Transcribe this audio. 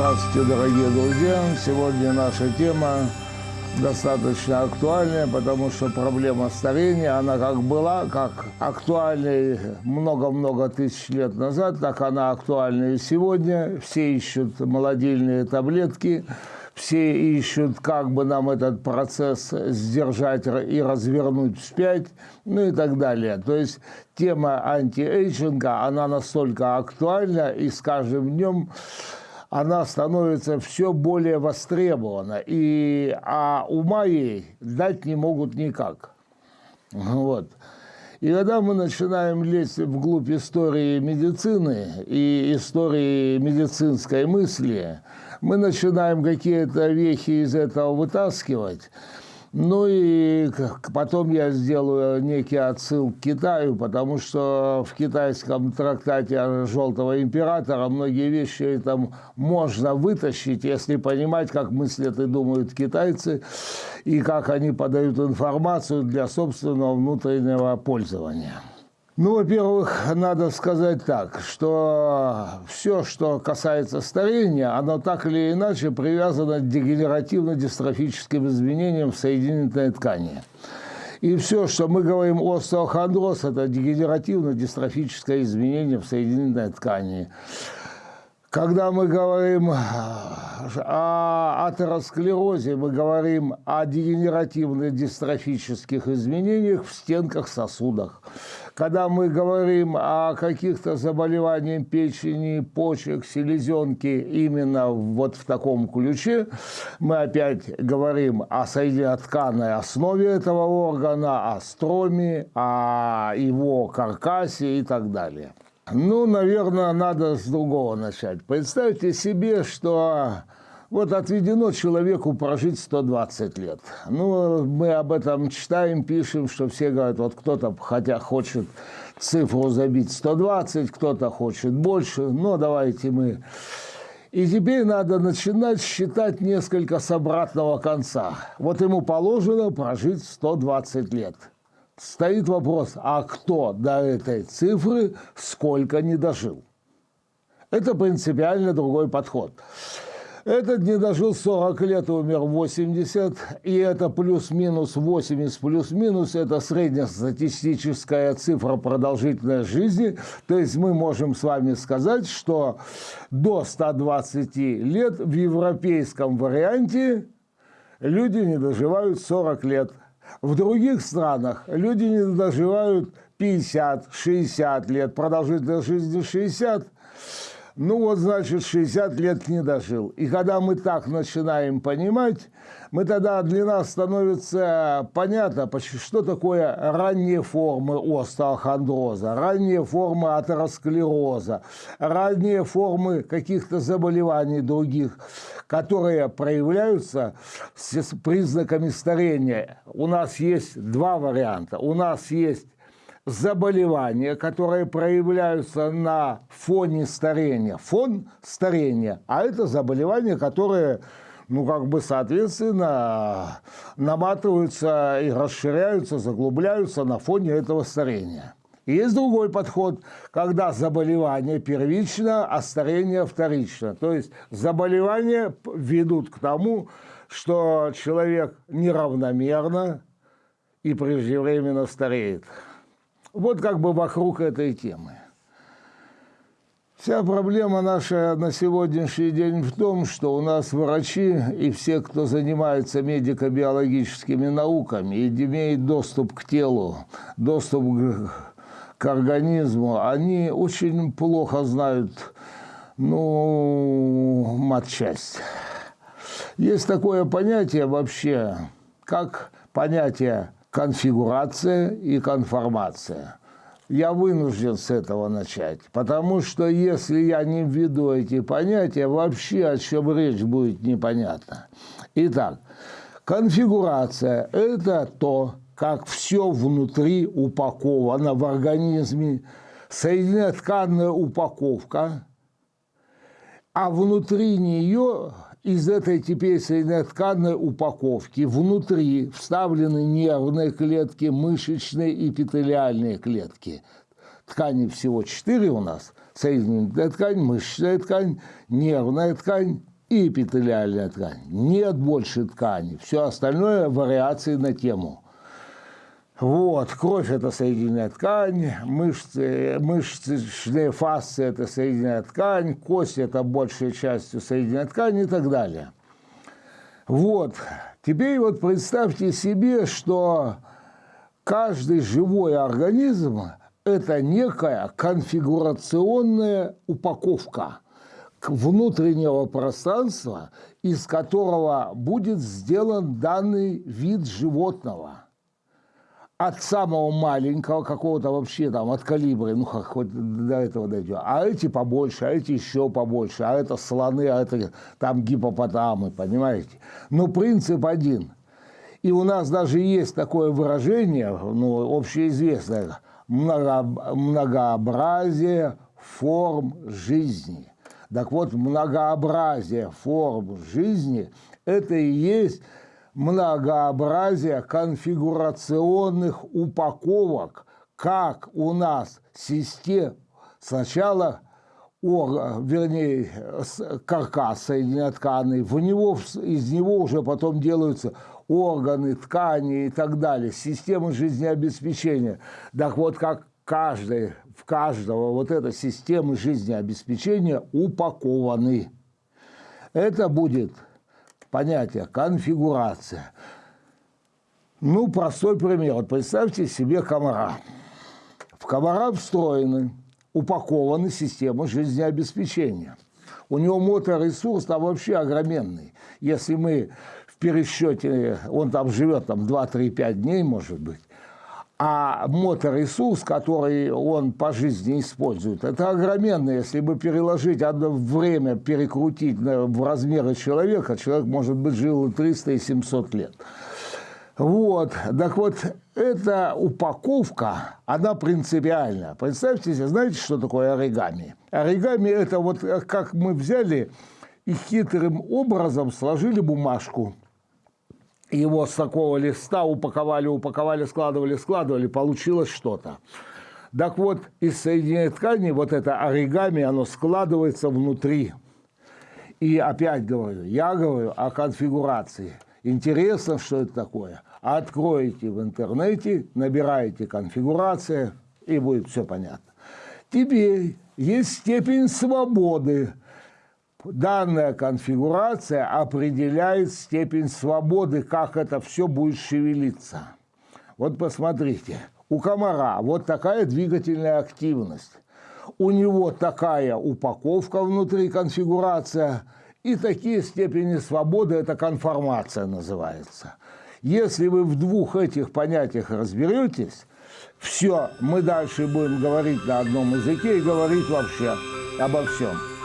Здравствуйте, дорогие друзья! Сегодня наша тема достаточно актуальная, потому что проблема старения, она как была, как актуальной много-много тысяч лет назад, так она актуальна и сегодня. Все ищут молодильные таблетки, все ищут, как бы нам этот процесс сдержать и развернуть вспять, ну и так далее. То есть тема антиэйджинга, она настолько актуальна, и с каждым днем она становится все более востребована, и, а ума ей дать не могут никак. Вот. И когда мы начинаем лезть вглубь истории медицины и истории медицинской мысли, мы начинаем какие-то вехи из этого вытаскивать – ну и потом я сделаю некий отсыл к Китаю, потому что в китайском трактате Желтого императора многие вещи там можно вытащить, если понимать, как мыслят и думают китайцы, и как они подают информацию для собственного внутреннего пользования. Ну, во-первых, надо сказать так, что все, что касается старения, оно так или иначе привязано к дегенеративно-дистрофическим изменениям в соединительной ткани. И все, что мы говорим остеохондроз, это дегенеративно-дистрофическое изменение в соединительной ткани. Когда мы говорим о атеросклерозе, мы говорим о дегенеративно-дистрофических изменениях в стенках сосудах. Когда мы говорим о каких-то заболеваниях печени, почек, селезенки именно вот в таком ключе, мы опять говорим о соединенно-тканной основе этого органа, о строме, о его каркасе и так далее. Ну, наверное, надо с другого начать. Представьте себе, что вот отведено человеку прожить 120 лет. Ну, мы об этом читаем, пишем, что все говорят, вот кто-то хотя хочет цифру забить 120, кто-то хочет больше, но давайте мы... И теперь надо начинать считать несколько с обратного конца. Вот ему положено прожить 120 лет стоит вопрос, а кто до этой цифры сколько не дожил? Это принципиально другой подход. Этот не дожил 40 лет, умер 80, и это плюс-минус 80, плюс-минус, это среднестатистическая цифра продолжительности жизни. То есть мы можем с вами сказать, что до 120 лет в европейском варианте люди не доживают 40 лет. В других странах люди не доживают 50-60 лет, продолжительность жизни 60. Ну вот, значит, 60 лет не дожил. И когда мы так начинаем понимать, мы тогда для нас становится понятно, что такое ранние формы остеохондроза, ранние формы атеросклероза, ранние формы каких-то заболеваний других, которые проявляются с признаками старения. У нас есть два варианта. У нас есть заболевания, которые проявляются на фоне старения. Фон старения, а это заболевания, которые ну, как бы, соответственно, наматываются и расширяются, заглубляются на фоне этого старения. Есть другой подход, когда заболевание первично, а старение вторично. То есть заболевания ведут к тому, что человек неравномерно и преждевременно стареет. Вот как бы вокруг этой темы. Вся проблема наша на сегодняшний день в том, что у нас врачи и все, кто занимается медико-биологическими науками и имеет доступ к телу, доступ к организму, они очень плохо знают ну, матчасть. Есть такое понятие вообще, как понятие конфигурация и конформация. Я вынужден с этого начать, потому что если я не введу эти понятия, вообще о чем речь будет непонятно. Итак, конфигурация – это то, как все внутри упаковано в организме, соединенно-тканная упаковка, а внутри нее из этой теперь тканной упаковки внутри вставлены нервные клетки, мышечные и эпителиальные клетки. Тканей всего четыре у нас. соединительная ткань, мышечная ткань, нервная ткань и эпителиальная ткань. Нет больше ткани. Все остальное – вариации на тему. Вот, кровь – это соединительная ткань, мышцы, мышечные фасции – это соединительная ткань, кости – это большей частью соединительная ткань и так далее. Вот, теперь вот представьте себе, что каждый живой организм – это некая конфигурационная упаковка внутреннего пространства, из которого будет сделан данный вид животного – от самого маленького какого-то вообще там, от калибра, ну хоть до этого дойдем, а эти побольше, а эти еще побольше, а это слоны, а это там гипопотамы, понимаете? Но принцип один. И у нас даже есть такое выражение, ну, общеизвестное, много, многообразие форм жизни. Так вот, многообразие форм жизни – это и есть многообразие конфигурационных упаковок, как у нас система сначала вернее, каркас соединенно-тканный, в него, из него уже потом делаются органы, ткани и так далее, системы жизнеобеспечения. Так вот, как каждый, в каждого вот эта система жизнеобеспечения упакованы. Это будет понятие конфигурация. Ну, простой пример. Вот представьте себе комара. В комара встроены, упакованы системы жизнеобеспечения. У него моторесурс там вообще огроменный. Если мы в пересчете, он там живет там 2-3-5 дней, может быть, а моторесурс, который он по жизни использует, это огроменный. Если бы переложить одно время, перекрутить в размеры человека, человек, может быть, жил 300 и 700 лет. Вот, так вот, эта упаковка, она принципиальная. Представьте себе, знаете, что такое оригами? Оригами – это вот как мы взяли и хитрым образом сложили бумажку – его с такого листа упаковали, упаковали, складывали, складывали, получилось что-то. Так вот, из соединения ткани вот это оригами, оно складывается внутри. И опять говорю, я говорю о конфигурации. Интересно, что это такое. Откроете в интернете, набираете конфигурация, и будет все понятно. Теперь есть степень свободы данная конфигурация определяет степень свободы, как это все будет шевелиться. Вот посмотрите, у комара вот такая двигательная активность. У него такая упаковка внутри, конфигурация, и такие степени свободы, это конформация называется. Если вы в двух этих понятиях разберетесь, все, мы дальше будем говорить на одном языке и говорить вообще обо всем.